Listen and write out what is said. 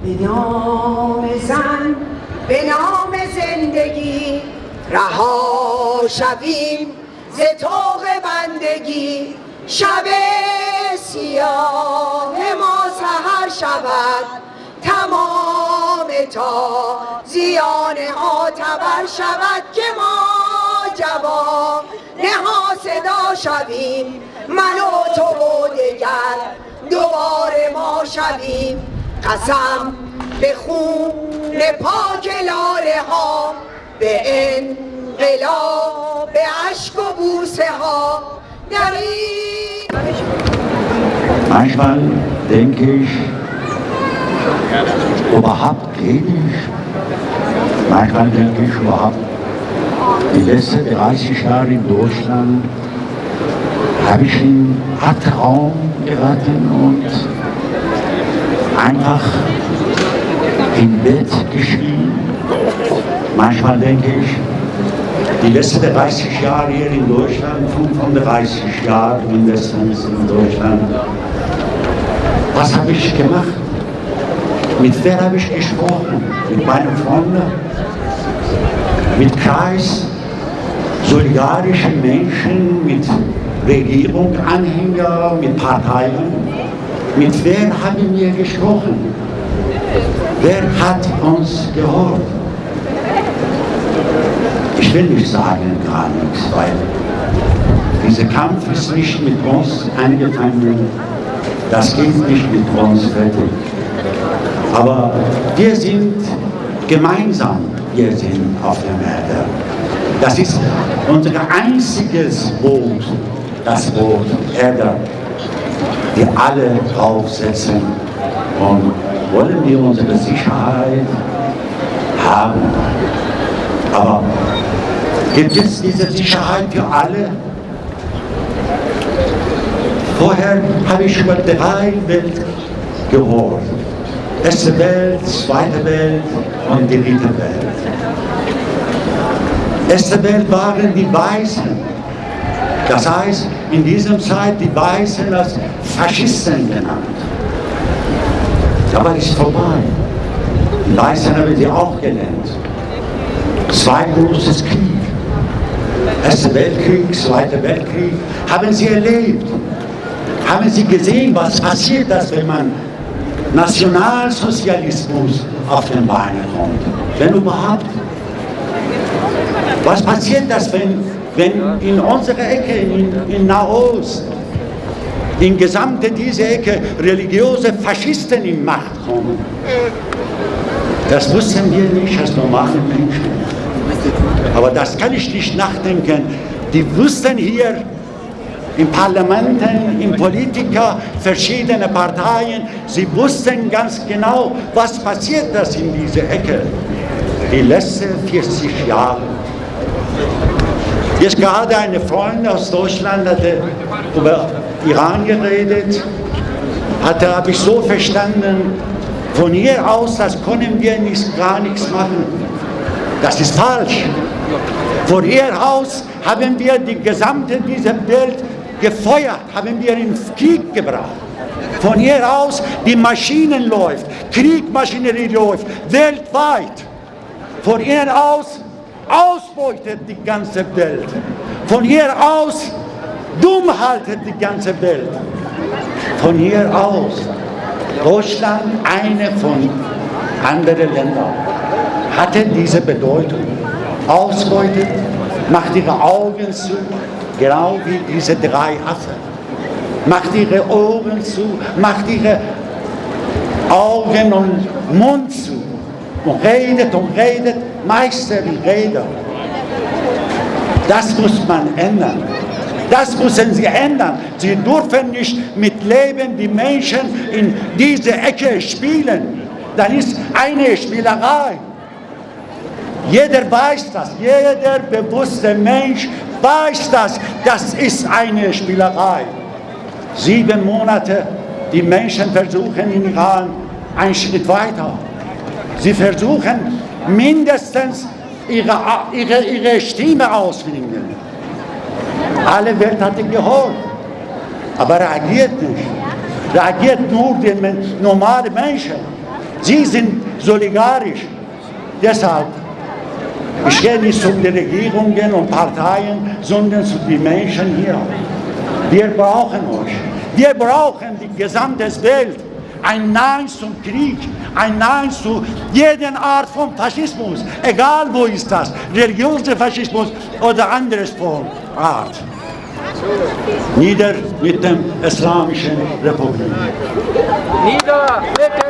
به نام زن به نام زندگی رها شویم ز طوق بندگی. شب سیاه ما سهر شود تمام تا زیان ها تبر شود که ما جواب نها صدا شویم. من و تو و دگر دوباره ما شویم. قسم به خون پاک لاله ها به انقلاب به عشق و بوسه ها در Manchmal denke ich, überhaupt rede ich. Manchmal denke ich überhaupt, die letzten 30 Jahre in Deutschland habe ich in Raum geraten und einfach im Bett geschrien. Manchmal denke ich, die letzten 30 Jahre hier in Deutschland, 35 Jahre mindestens in Deutschland, was habe ich gemacht? Mit wer habe ich gesprochen? Mit meinen Freunden? Mit Kreis solidarischen Menschen, mit Regierung, Anhänger, mit Parteien? Mit wem haben wir gesprochen? Wer hat uns gehört? Ich will nicht sagen gar nichts, weil dieser Kampf ist nicht mit uns angefangen, das geht nicht mit uns fertig. Aber wir sind gemeinsam, wir sind auf der Erde. Das ist unser einziges Boot, das Boot Erde wir alle draufsetzen und wollen wir unsere Sicherheit haben. Aber gibt es diese Sicherheit für alle? Vorher habe ich über drei Welten gehört. Erste Welt, zweite Welt und die dritte Welt. Erste Welt waren die Weißen, das heißt, in dieser Zeit die Weißen als Faschisten genannt. Aber ist vorbei. Die Weißen haben sie auch genannt. Zwei großes Krieg. Erster Weltkrieg, Zweiter Weltkrieg, haben sie erlebt. Haben sie gesehen, was passiert, dass wenn man Nationalsozialismus auf den Beinen kommt. Wenn überhaupt. Was passiert das, wenn wenn in unserer Ecke, in, in Nahost, in gesamte diese Ecke religiöse Faschisten in Macht kommen. Das wussten wir nicht als normale Menschen. Aber das kann ich nicht nachdenken. Die wussten hier in Parlamenten, in Politiker, verschiedene Parteien, sie wussten ganz genau, was passiert das in dieser Ecke. Die letzten 40 Jahre. Jetzt gerade eine Freundin aus Deutschland hatte über Iran geredet, hatte, habe ich so verstanden, von hier aus, das können wir nicht, gar nichts machen. Das ist falsch. Von hier aus haben wir die gesamte dieser Welt gefeuert, haben wir in Krieg gebracht. Von hier aus, die Maschinen läuft, Kriegmaschinerie läuft, weltweit. Von hier aus ausbeutet die ganze Welt. Von hier aus dumm haltet die ganze Welt. Von hier aus Deutschland, eine von anderen Ländern, hatte diese Bedeutung. Ausbeutet, macht ihre Augen zu, genau wie diese drei Affen. Macht ihre Ohren zu, macht ihre Augen und Mund zu und redet und redet, Meister die Rede. Das muss man ändern. Das müssen sie ändern. Sie dürfen nicht mit Leben die Menschen in diese Ecke spielen. Dann ist eine Spielerei. Jeder weiß das, jeder bewusste Mensch weiß das, das ist eine Spielerei. Sieben Monate, die Menschen versuchen in Iran einen Schritt weiter. Sie versuchen mindestens ihre, ihre, ihre Stimme ausfinden. Alle Welt hat ihn geholt, aber reagiert nicht. Reagiert nur die normalen Menschen. Sie sind solidarisch. Deshalb, ich rede nicht zu den Regierungen und Parteien, sondern zu den Menschen hier. Wir brauchen euch. Wir brauchen die gesamte Welt. Ein Nein zum Krieg, ein Nein zu jeder Art von Faschismus, egal wo ist das, religiöser Faschismus oder anderes von Art. Nieder mit dem Islamischen Republik. Nieder mit